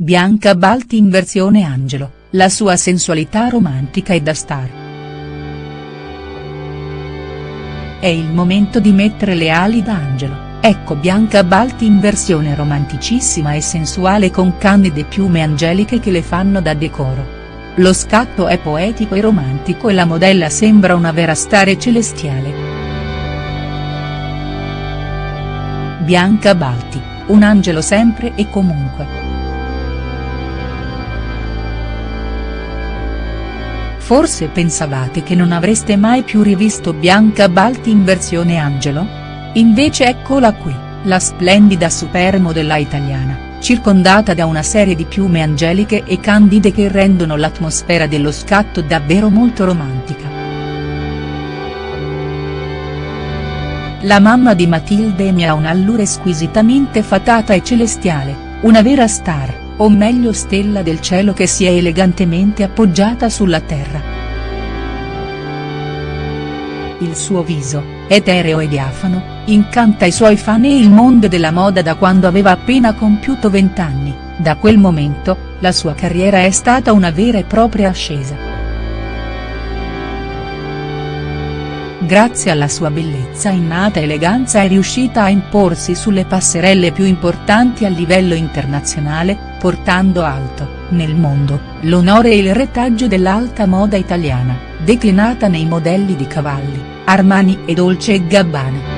Bianca Balti in versione Angelo, la sua sensualità romantica e da star. È il momento di mettere le ali da Angelo. Ecco Bianca Balti in versione romanticissima e sensuale con candide piume angeliche che le fanno da decoro. Lo scatto è poetico e romantico e la modella sembra una vera stare celestiale. Bianca Balti, un angelo sempre e comunque. Forse pensavate che non avreste mai più rivisto Bianca Balti in versione angelo? Invece eccola qui, la splendida supermodella italiana circondata da una serie di piume angeliche e candide che rendono l'atmosfera dello scatto davvero molto romantica. La mamma di Matilde Emi ha un'allure squisitamente fatata e celestiale, una vera star, o meglio stella del cielo che si è elegantemente appoggiata sulla terra. Il suo viso, etereo e diafano, incanta i suoi fan e il mondo della moda da quando aveva appena compiuto vent'anni, da quel momento, la sua carriera è stata una vera e propria ascesa. Grazie alla sua bellezza innata eleganza è riuscita a imporsi sulle passerelle più importanti a livello internazionale, portando alto, nel mondo, l'onore e il retaggio dell'alta moda italiana declinata nei modelli di Cavalli, Armani e Dolce Gabbana.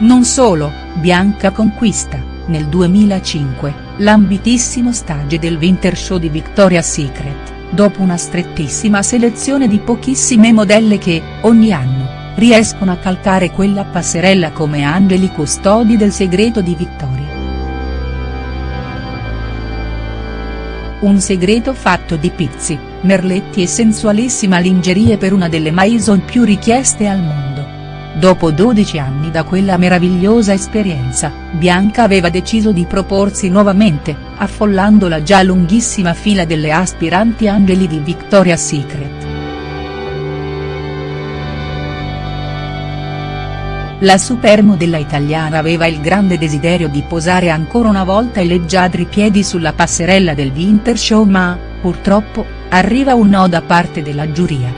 Non solo, Bianca conquista, nel 2005, l'ambitissimo stage del Winter Show di Victoria's Secret, dopo una strettissima selezione di pochissime modelle che, ogni anno, riescono a calcare quella passerella come angeli custodi del segreto di Victoria. Un segreto fatto di pizzi, merletti e sensualissima lingerie per una delle maison più richieste al mondo. Dopo 12 anni da quella meravigliosa esperienza, Bianca aveva deciso di proporsi nuovamente, affollando la già lunghissima fila delle aspiranti angeli di Victoria's Secret. La supermodella italiana aveva il grande desiderio di posare ancora una volta i leggiadri piedi sulla passerella del Winter Show ma, purtroppo, arriva un no da parte della giuria.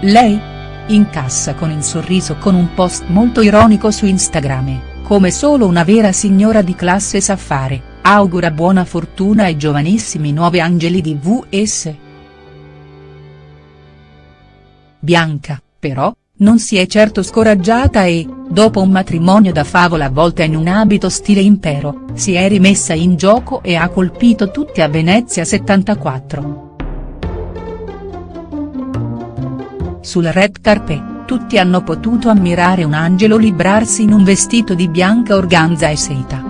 Lei? Incassa con il sorriso con un post molto ironico su Instagram, come solo una vera signora di classe sa fare, augura buona fortuna ai giovanissimi nuovi angeli di VS. Bianca però, non si è certo scoraggiata e, dopo un matrimonio da favola avvolta in un abito stile impero, si è rimessa in gioco e ha colpito tutti a Venezia 74. Sul red carpet, tutti hanno potuto ammirare un angelo librarsi in un vestito di bianca organza e seta.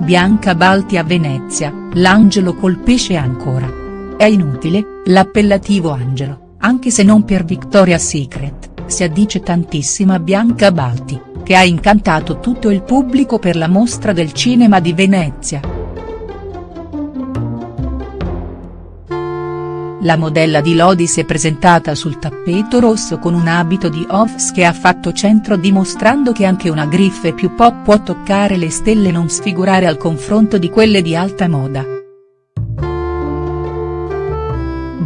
Bianca Balti a Venezia, l'angelo colpisce ancora. È inutile, l'appellativo angelo anche se non per Victoria's Secret, si addice tantissimo a Bianca Balti, che ha incantato tutto il pubblico per la mostra del cinema di Venezia. La modella di Lodi si è presentata sul tappeto rosso con un abito di Offs che ha fatto centro dimostrando che anche una griffe più pop può toccare le stelle e non sfigurare al confronto di quelle di alta moda.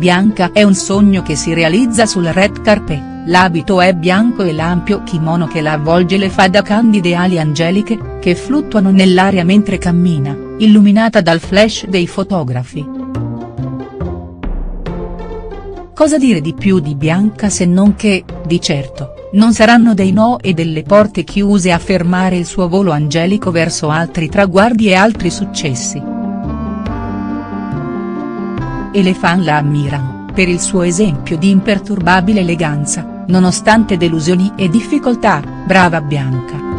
Bianca è un sogno che si realizza sul red carpet, l'abito è bianco e l'ampio kimono che la avvolge le fa da candide ali angeliche, che fluttuano nell'aria mentre cammina, illuminata dal flash dei fotografi. Cosa dire di più di Bianca se non che, di certo, non saranno dei no e delle porte chiuse a fermare il suo volo angelico verso altri traguardi e altri successi e le fan la ammirano, per il suo esempio di imperturbabile eleganza, nonostante delusioni e difficoltà, brava Bianca.